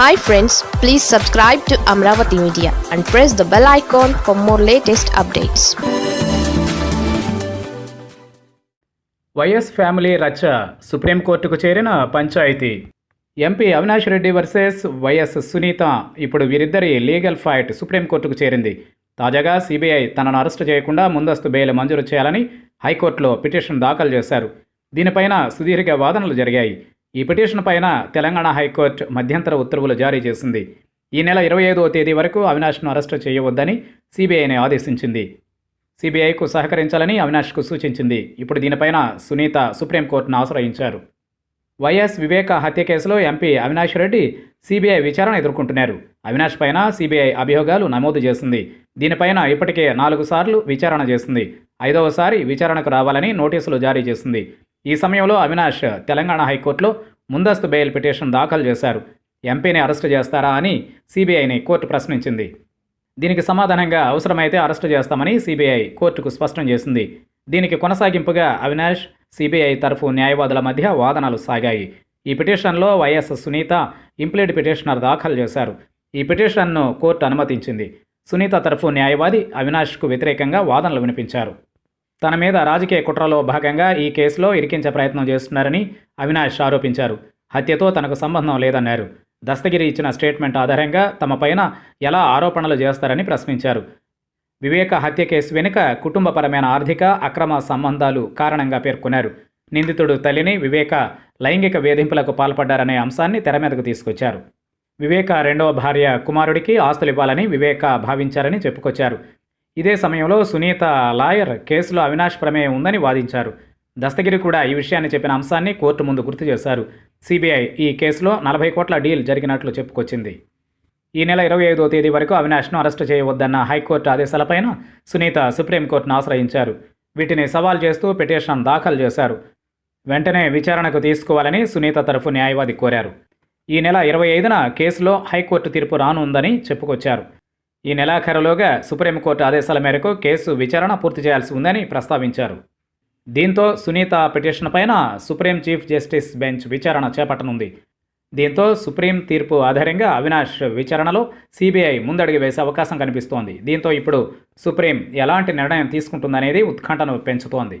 Hi friends please subscribe to Amaravati media and press the bell icon for more latest updates Y S family రచ్చ సుప్రీంకోర్టుకు చేరిన panchayat. MP Avinash Reddy versus Y S Sunitha ఇప్పుడు వీరిద్దరి legal fight సుప్రీంకోర్టుకు చేరింది. తాజాగా CBI తనను arrest చేయకుండా ముందస్తు బెయిల్ మంజూరు చేయాలని హైకోర్టులో పిటిషన్ దాఖలు చేశారు. దీనిపైన సుదీర్ఘ వాదనలు జరిగాయి. ఈ పిటిషన్ పైన తెలంగాణ హైకోర్టు మధ్యంతర ఉత్తర్వులు జారీ చేసింది. ఈ నెల ఇరవై ఐదవ తేదీ వరకు అవినాష్ను అరెస్టు చేయవద్దని సిబిఐని ఆదేశించింది. సిబిఐకు సహకరించాలని అవినాష్కు సూచించింది. ఇప్పుడు దీనిపైన సునీత సుప్రీంకోర్టును ఆశ్రయించారు. వైఎస్ వివేక హత్య కేసులో ఎంపీ అవినాష్ రెడ్డి సిబిఐ విచారణ ఎదుర్కొంటున్నారు. అవినాష్ పైన సిబిఐ అభియోగాలు నమోదు చేసింది. దీనిపైన ఇప్పటికే నాలుగు సార్లు విచారణ చేసింది. ఐదవసారి విచారణకు రావాలని నోటీసులు జారీ చేసింది. ఈ సమయంలో అవినాష్ తెలంగాణ హైకోర్టులో ముందస్తు బెయిల్ పిటిషన్ దాఖలు చేశారు. ఎంపీని అరెస్టు చేస్తారా అని సిబిఐని కోర్టు ప్రశ్నించింది. దీనికి సమాధానంగా అవసరమైతే అరెస్టు చేస్తామని సిబిఐ కోర్టుకు స్పష్టం చేసింది. దీనికి కొనసాగింపుగా అవినాష్ సిబిఐ తరఫు న్యాయవాదుల మధ్య వాదనలు సాగాయి. ఈ పిటిషన్లో వైఎస్ సునీత ఇంప్లీడ్ పిటిషనర్ దాఖలు చేశారు. ఈ పిటిషన్ను కోర్టు అనుమతించింది. సునీత తరఫు న్యాయవాది అవినాష్కు వ్యతిరేకంగా వాదనలు వినిపించారు. తన మీద రాజకీయ కుట్రలో భాగంగా ఈ కేసులో ఇరికించే ప్రయత్నం చేస్తున్నారని అవినాష్ ఆరోపించారు. హత్యతో తనకు సంబంధం లేదన్నారు. దస్తగిరి ఇచ్చిన స్టేట్మెంట్ ఆధారంగా తమపైన ఎలా ఆరోపణలు చేస్తారని ప్రశ్నించారు. వివేక హత్య కేసు వెనుక కుటుంబపరమైన ఆర్థిక అక్రమ సంబంధాలు కారణంగా పేర్కొన్నారు. నిందితుడు తల్లిని వివేక లైంగిక వేధింపులకు పాల్పడ్డారనే అంశాన్ని తెర మీదకు తీసుకొచ్చారు. వివేక రెండవ భార్య కుమారుడికి ఆస్తులు ఇవ్వాలని వివేక భావించారని చెప్పుకొచ్చారు. ఇదే సమయంలో సునీత లాయర్ కేసులో అవినాష్ ప్రమేయం ఉందని వాదించారు. దస్తగిరి కూడా ఈ విషయాన్ని చెప్పిన అంశాన్ని కోర్టు ముందు గుర్తు చేశారు. సిబిఐ ఈ కేసులో నలభై కోట్ల డీల్ జరిగినట్లు చెప్పుకొచ్చింది. ఈ నెల ఇరవై ఐదో తేదీ వరకు అవినాష్ను అరెస్టు చేయవద్దన్న హైకోర్టు ఆదేశాలపైన సునీత సుప్రీంకోర్టును ఆశ్రయించారు. వీటిని సవాల్ చేస్తూ పిటిషన్ దాఖలు చేశారు. వెంటనే విచారణకు తీసుకోవాలని సునీత తరఫు న్యాయవాది కోరారు. ఈ నెల ఇరవై ఐదున కేసులో హైకోర్టు తీర్పు రానుందని చెప్పుకొచ్చారు. ఈ నెలాఖరులోగా సుప్రీంకోర్టు ఆదేశాల మేరకు కేసు విచారణ పూర్తి చేయాల్సి ఉందని ప్రస్తావించారు. దీంతో సునీత పిటిషన్ పైన సుప్రీం చీఫ్ జస్టిస్ బెంచ్ విచారణ చేపట్టనుంది. దీంతో సుప్రీం తీర్పు ఆధారంగా అవినాష్ విచారణలో సిబిఐ ముందడుగు వేసే అవకాశం కనిపిస్తోంది. దీంతో ఇప్పుడు సుప్రీం ఎలాంటి నిర్ణయం తీసుకుంటుందనేది ఉత్కంఠను పెంచుతోంది.